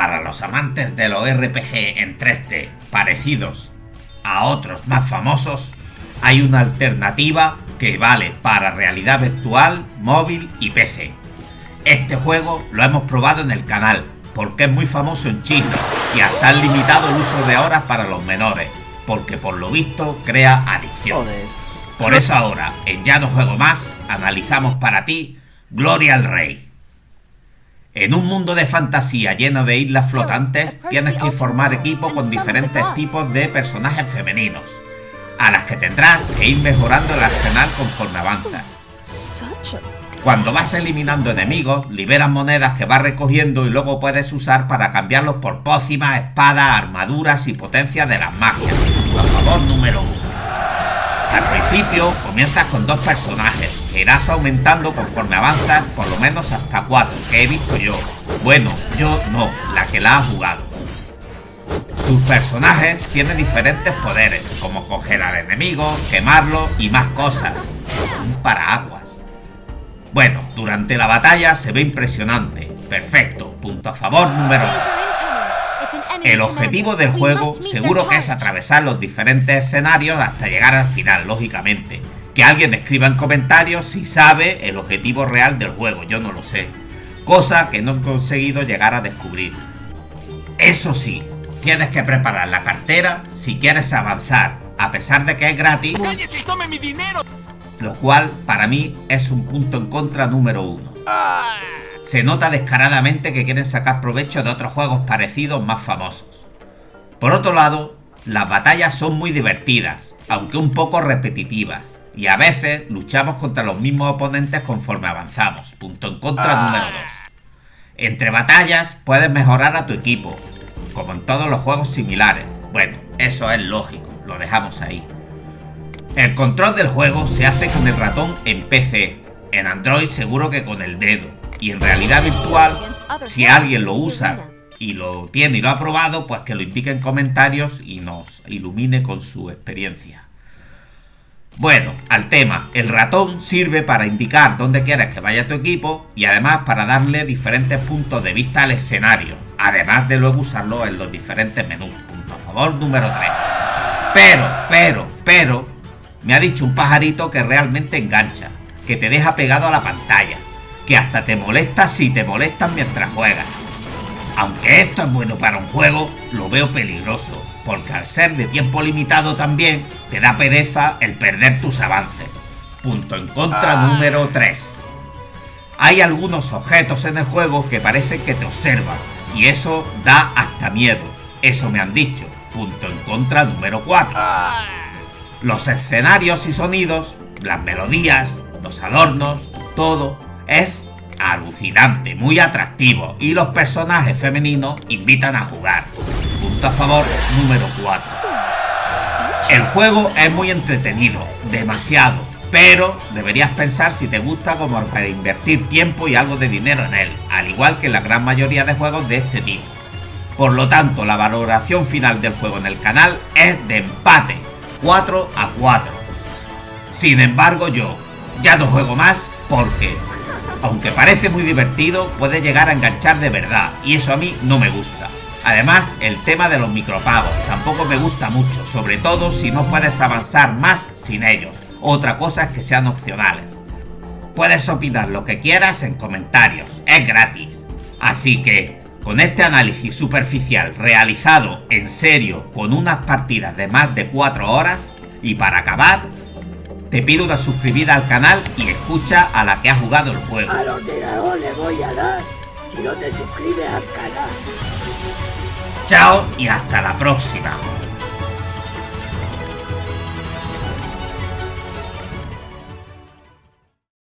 Para los amantes de los RPG en 3D parecidos a otros más famosos, hay una alternativa que vale para realidad virtual, móvil y PC. Este juego lo hemos probado en el canal porque es muy famoso en China y hasta han limitado el uso de horas para los menores, porque por lo visto crea adicción. Por eso ahora, en Ya no juego más, analizamos para ti Gloria al Rey. En un mundo de fantasía lleno de islas flotantes, tienes que formar equipo con diferentes tipos de personajes femeninos, a las que tendrás que ir mejorando el arsenal conforme avanzas. Cuando vas eliminando enemigos, liberas monedas que vas recogiendo y luego puedes usar para cambiarlos por pócimas, espadas, armaduras y potencias de las magias. Por favor, número 1. Al principio comienzas con dos personajes, irás aumentando conforme avanzas por lo menos hasta cuatro, que he visto yo. Bueno, yo no, la que la ha jugado. Tus personajes tienen diferentes poderes, como coger al enemigo, quemarlo y más cosas. Un paraguas. Bueno, durante la batalla se ve impresionante. Perfecto, punto a favor número 2. El objetivo del juego seguro que es atravesar los diferentes escenarios hasta llegar al final, lógicamente. Que alguien escriba en comentarios si sabe el objetivo real del juego, yo no lo sé. Cosa que no he conseguido llegar a descubrir. Eso sí, tienes que preparar la cartera si quieres avanzar, a pesar de que es gratis. mi dinero! lo cual para mí es un punto en contra número uno. Se nota descaradamente que quieren sacar provecho de otros juegos parecidos más famosos. Por otro lado, las batallas son muy divertidas, aunque un poco repetitivas, y a veces luchamos contra los mismos oponentes conforme avanzamos, punto en contra número 2. Entre batallas puedes mejorar a tu equipo, como en todos los juegos similares. Bueno, eso es lógico, lo dejamos ahí. El control del juego se hace con el ratón en PC, en Android seguro que con el dedo, y en realidad virtual, si alguien lo usa y lo tiene y lo ha probado, pues que lo indique en comentarios y nos ilumine con su experiencia. Bueno, al tema, el ratón sirve para indicar dónde quieres que vaya tu equipo y además para darle diferentes puntos de vista al escenario, además de luego usarlo en los diferentes menús. Punto favor número 3. Pero, pero, pero, me ha dicho un pajarito que realmente engancha, que te deja pegado a la pantalla, que hasta te molesta si te molestan mientras juegas. Aunque esto es bueno para un juego, lo veo peligroso, porque al ser de tiempo limitado también, te da pereza el perder tus avances. Punto en contra ah. número 3. Hay algunos objetos en el juego que parecen que te observan, y eso da hasta miedo. Eso me han dicho. Punto en contra número 4. Los escenarios y sonidos, las melodías, los adornos, todo es alucinante, muy atractivo y los personajes femeninos invitan a jugar. Punto a favor número 4. El juego es muy entretenido, demasiado, pero deberías pensar si te gusta como para invertir tiempo y algo de dinero en él, al igual que la gran mayoría de juegos de este tipo. Por lo tanto, la valoración final del juego en el canal es de empate, 4 a 4. Sin embargo yo ya no juego más porque, aunque parece muy divertido, puede llegar a enganchar de verdad y eso a mí no me gusta. Además, el tema de los micropagos tampoco me gusta mucho, sobre todo si no puedes avanzar más sin ellos. Otra cosa es que sean opcionales. Puedes opinar lo que quieras en comentarios, es gratis. Así que, con este análisis superficial realizado en serio con unas partidas de más de 4 horas, y para acabar, te pido una suscribida al canal y escucha a la que ha jugado el juego. A los le voy a dar si no te suscribes al canal. Chao y hasta la próxima.